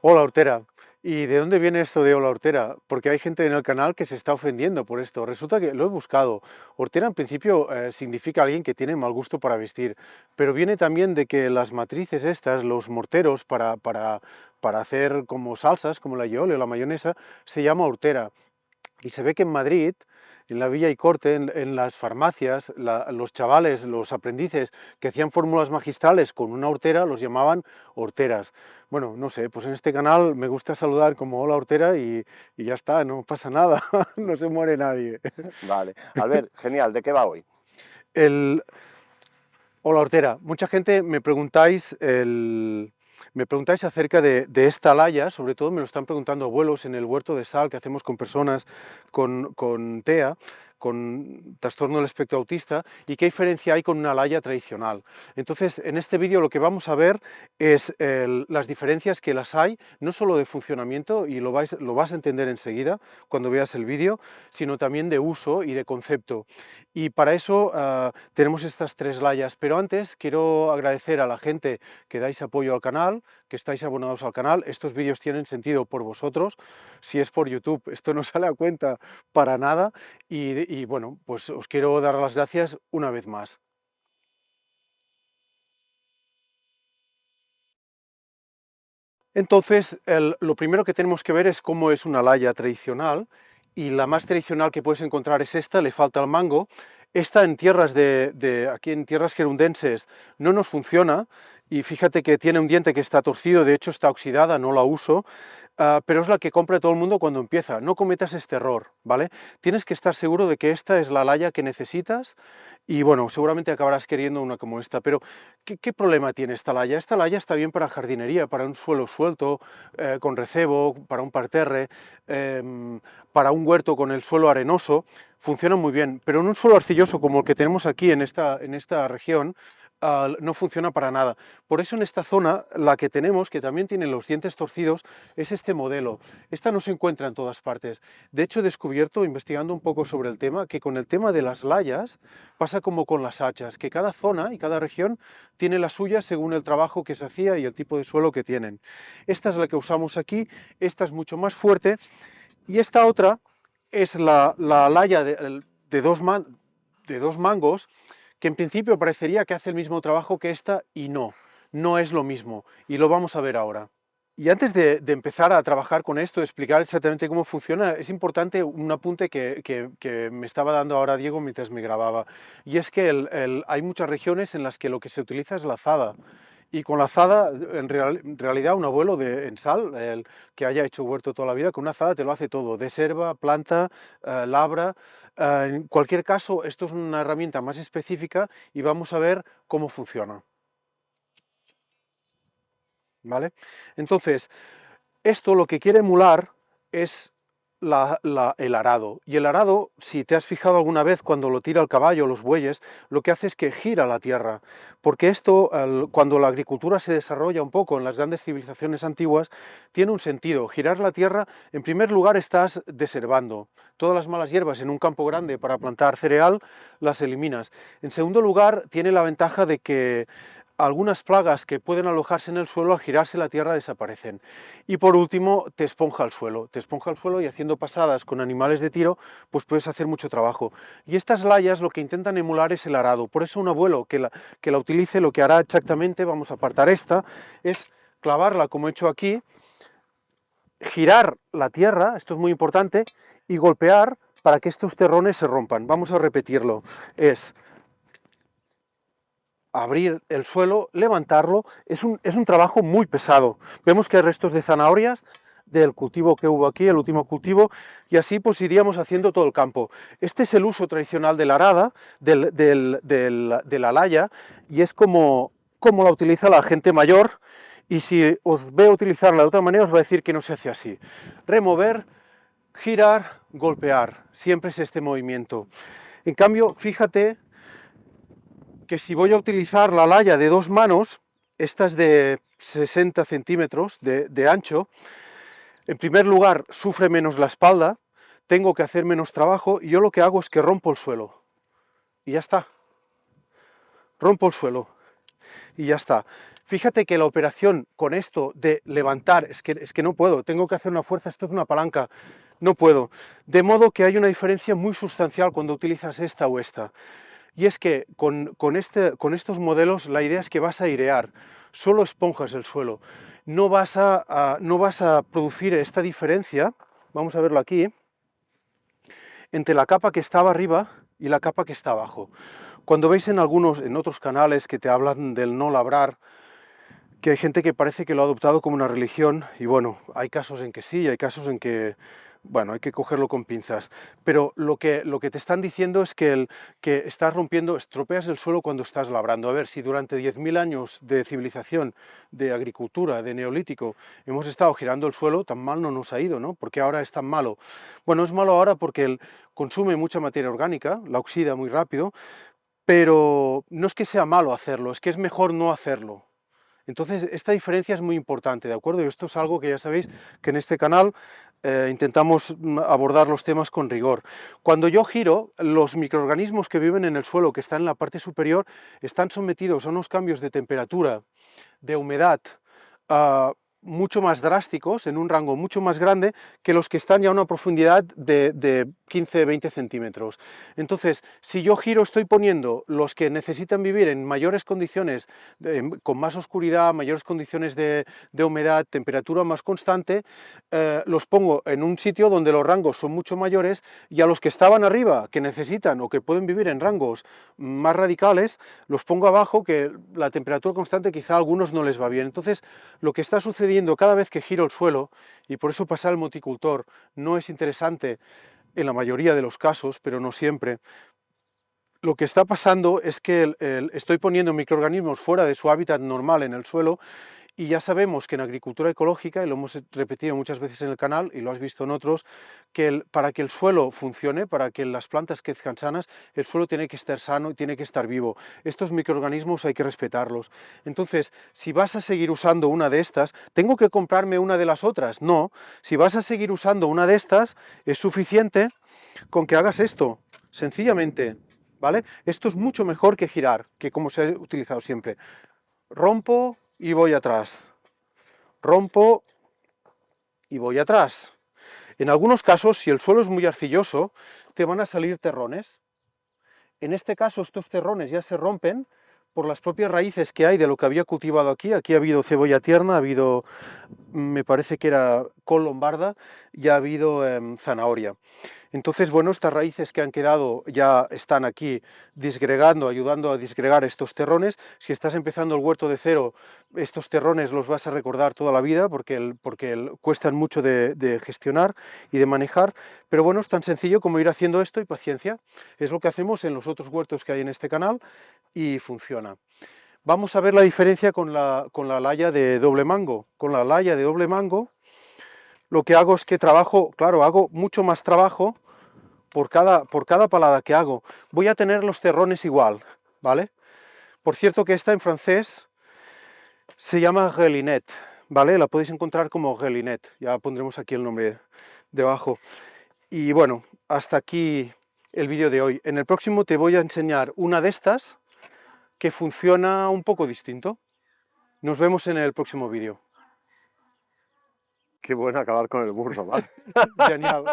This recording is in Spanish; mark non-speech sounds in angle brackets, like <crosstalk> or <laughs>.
Hola Hortera. ¿Y de dónde viene esto de hola hortera? Porque hay gente en el canal que se está ofendiendo por esto. Resulta que lo he buscado. Hortera en principio eh, significa alguien que tiene mal gusto para vestir, pero viene también de que las matrices estas, los morteros para, para, para hacer como salsas, como la yole o la mayonesa, se llama hortera. Y se ve que en Madrid en la Villa y Corte, en, las farmacias, los chavales, los aprendices que hacían fórmulas magistrales con una hortera, los llamaban horteras. Bueno, no sé, pues en este canal me gusta saludar como hola hortera y, ya está, no pasa nada, <laughs> no se muere nadie. <laughs> Vale, a ver, genial, ¿de qué va hoy? El... Hola hortera, mucha gente me preguntáis el me preguntáis acerca de, esta laya, sobre todo me lo están preguntando abuelos en el huerto de sal que hacemos con personas con, con TEA, con trastorno del espectro autista y qué diferencia hay con una laya tradicional. Entonces, en este vídeo lo que vamos a ver es las diferencias que las hay, no solo de funcionamiento, y lo, vais, lo vas a entender enseguida cuando veas el vídeo, sino también de uso y de concepto. Y para eso ah, tenemos estas tres layas, pero antes quiero agradecer a la gente que dais apoyo al canal, que estáis abonados al canal, estos vídeos tienen sentido por vosotros, si es por YouTube esto no <laughs> sale a cuenta para nada, y, y bueno, pues os quiero dar las gracias una vez más. Entonces, lo primero que tenemos que ver es cómo es una laya tradicional, y la más tradicional que puedes encontrar es esta, le falta el mango. Esta en tierras de, aquí en tierras gerundenses no nos funciona, y fíjate que tiene un diente que está torcido, de hecho está oxidada, no la uso, Ah, pero es la que compra todo el mundo cuando empieza. No cometas este error, ¿vale? Tienes que estar seguro de que esta es la laya que necesitas y bueno, seguramente acabarás queriendo una como esta, pero ¿qué, problema tiene esta laya? Esta laya está bien para jardinería, para un suelo suelto, eh, con recebo, para un parterre, em, para un huerto con el suelo arenoso, funciona muy bien, pero en un suelo arcilloso como el que tenemos aquí en esta, en esta región, no funciona para nada. Por eso en esta zona, la que tenemos, que también tiene los dientes torcidos, es este modelo. Esta no se encuentra en todas partes. De hecho, he descubierto, investigando un poco sobre el tema, que con el tema de las layas pasa como con las hachas, que cada zona y cada región tiene la suya según el trabajo que se hacía y el tipo de suelo que tienen. Esta es la que usamos aquí, esta es mucho más fuerte, y esta otra es la, laya de, dos de dos mangos, que en principio parecería que hace el mismo trabajo que esta y no, no es lo mismo, y lo vamos a ver ahora. Y antes de, empezar a trabajar con esto, explicar exactamente cómo funciona, es importante un apunte que, me estaba dando ahora Diego mientras me grababa, y es que hay muchas regiones en las que lo que se utiliza es la azada, y con la azada, en, realidad un abuelo de, en sal, el que haya hecho huerto toda la vida, con una azada te lo hace todo, deserva, planta, eh, labra, eh, en cualquier caso, esto es una herramienta más específica y vamos a ver cómo funciona. ¿Vale? Entonces, esto lo que quiere emular es el arado. Y el arado, si te has fijado alguna vez cuando lo tira el caballo, los bueyes, lo que hace es que gira la tierra. Porque esto, cuando la agricultura se desarrolla un poco en las grandes civilizaciones antiguas, tiene un sentido. Girar la tierra, en primer lugar, estás deservando. Todas las malas hierbas en un campo grande para plantar cereal, las eliminas. En segundo lugar, tiene la ventaja de que algunas plagas que pueden alojarse en el suelo al girarse la tierra desaparecen. Y por último, te esponja el suelo. Te esponja el suelo y haciendo pasadas con animales de tiro, pues puedes hacer mucho trabajo. Y estas layas lo que intentan emular es el arado. Por eso un abuelo que la, que la utilice lo que hará exactamente, vamos a apartar esta, es clavarla como he hecho aquí, girar la tierra, esto es muy importante, y golpear para que estos terrones se rompan. Vamos a repetirlo. Es abrir el suelo, levantarlo, es un, es un trabajo muy pesado. Vemos que hay restos de zanahorias del cultivo que hubo aquí, el último cultivo, y así pues iríamos haciendo todo el campo. Este es el uso tradicional de la arada, de la laya, y es como, como la utiliza la gente mayor, y si os veo utilizarla de otra manera os va a decir que no se hace así. Remover, girar, golpear, siempre es este movimiento. En cambio, fíjate que si voy a utilizar la laya de dos manos, esta es de 60 centímetros de, ancho, en primer lugar sufre menos la espalda, tengo que hacer menos trabajo y yo lo que hago es que rompo el suelo. Y ya está. Rompo el suelo. Y ya está. Fíjate que la operación con esto de levantar, es que, es que no puedo, tengo que hacer una fuerza, esto es una palanca, no puedo. De modo que hay una diferencia muy sustancial cuando utilizas esta o esta. Y es que con, este, con estos modelos la idea es que vas a airear, solo esponjas el suelo. No vas a, no vas a producir esta diferencia, vamos a verlo aquí, entre la capa que estaba arriba y la capa que está abajo. Cuando veis en algunos, en otros canales que te hablan del no labrar, que hay gente que parece que lo ha adoptado como una religión, y bueno, hay casos en que sí, hay casos en que bueno, hay que cogerlo con pinzas, pero lo que, lo que te están diciendo es que, el, que estás rompiendo, estropeas el suelo cuando estás labrando. A ver, si durante 10.000 años de civilización, de agricultura, de neolítico, hemos estado girando el suelo, tan mal no nos ha ido, ¿no? Porque ahora es tan malo. Bueno, es malo ahora porque consume mucha materia orgánica, la oxida muy rápido, pero no es que sea malo hacerlo, es que es mejor no hacerlo. Entonces, esta diferencia es muy importante, ¿de acuerdo? Y esto es algo que ya sabéis que en este canal eh, intentamos mm, abordar los temas con rigor. Cuando yo giro, los microorganismos que viven en el suelo, que están en la parte superior, están sometidos a unos cambios de temperatura, de humedad, uh, mucho más drásticos, en un rango mucho más grande, que los que están ya a una profundidad de, 15-20 centímetros. Entonces, si yo giro, estoy poniendo los que necesitan vivir en mayores condiciones, con más oscuridad, mayores condiciones de, humedad, temperatura más constante, eh, los pongo en un sitio donde los rangos son mucho mayores, y a los que estaban arriba, que necesitan o que pueden vivir en rangos más radicales, los pongo abajo, que la temperatura constante quizá a algunos no les va bien. Entonces, lo que está sucediendo cada vez que giro el suelo, y por eso pasar el multicultor no es interesante en la mayoría de los casos, pero no siempre, lo que está pasando es que estoy poniendo microorganismos fuera de su hábitat normal en el suelo y ya sabemos que en agricultura ecológica, y lo hemos repetido muchas veces en el canal, y lo has visto en otros, que para que el suelo funcione, para que las plantas crezcan sanas, el suelo tiene que estar sano y tiene que estar vivo. Estos microorganismos hay que respetarlos. Entonces, si vas a seguir usando una de estas, ¿tengo que comprarme una de las otras? No. Si vas a seguir usando una de estas, es suficiente con que hagas esto, sencillamente. ¿Vale? Esto es mucho mejor que girar, que como se ha utilizado siempre. Rompo, y voy atrás. Rompo y voy atrás. En algunos casos, si el suelo es muy arcilloso, te van a salir terrones. En este caso, estos terrones ya se rompen por las propias raíces que hay de lo que había cultivado aquí. Aquí ha habido cebolla tierna, ha habido, me parece que era col lombarda, y ha habido em, zanahoria. Entonces, bueno, estas raíces que han quedado ya están aquí disgregando, ayudando a disgregar estos terrones. Si estás empezando el huerto de cero, estos terrones los vas a recordar toda la vida porque, porque cuestan mucho de, gestionar y de manejar. Pero bueno, es tan sencillo como ir haciendo esto y paciencia. Es lo que hacemos en los otros huertos que hay en este canal y funciona. Vamos a ver la diferencia con la, con la laya de doble mango. Con la laya de doble mango lo que hago es que trabajo, claro, hago mucho más trabajo por cada, por cada palada que hago. Voy a tener los terrones igual, ¿vale? Por cierto que esta en francés se llama Gelinet, ¿vale? La podéis encontrar como Gelinet, ya pondremos aquí el nombre debajo. Y bueno, hasta aquí el vídeo de hoy. En el próximo te voy a enseñar una de estas que funciona un poco distinto. Nos vemos en el próximo vídeo. Qué bueno acabar con el burro, ¿vale? <laughs> Genial.